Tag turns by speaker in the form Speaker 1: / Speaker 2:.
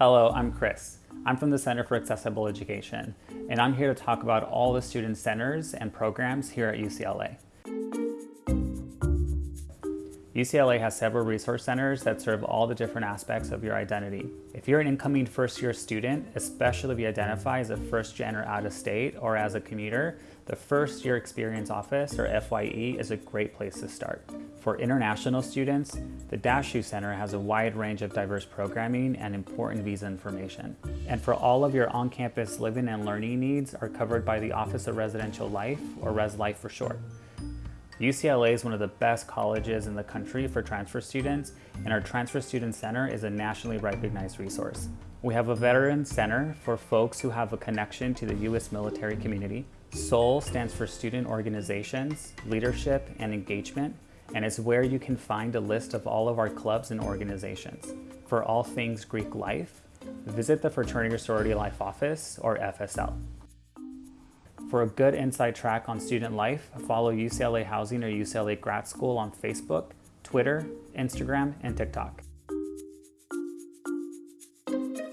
Speaker 1: Hello, I'm Chris. I'm from the Center for Accessible Education, and I'm here to talk about all the student centers and programs here at UCLA. UCLA has several resource centers that serve all the different aspects of your identity. If you're an incoming first year student, especially if you identify as a first gen or out of state or as a commuter, the First Year Experience Office, or FYE, is a great place to start. For international students, the Dashew Center has a wide range of diverse programming and important visa information. And for all of your on-campus living and learning needs are covered by the Office of Residential Life, or Res Life for short. UCLA is one of the best colleges in the country for transfer students, and our Transfer Student Center is a nationally recognized resource. We have a Veteran Center for folks who have a connection to the U.S. military community. SOLE stands for Student Organizations, Leadership, and Engagement, and is where you can find a list of all of our clubs and organizations. For all things Greek life, visit the Fraternity Sorority Life Office, or FSL. For a good inside track on student life, follow UCLA Housing or UCLA Grad School on Facebook, Twitter, Instagram, and TikTok.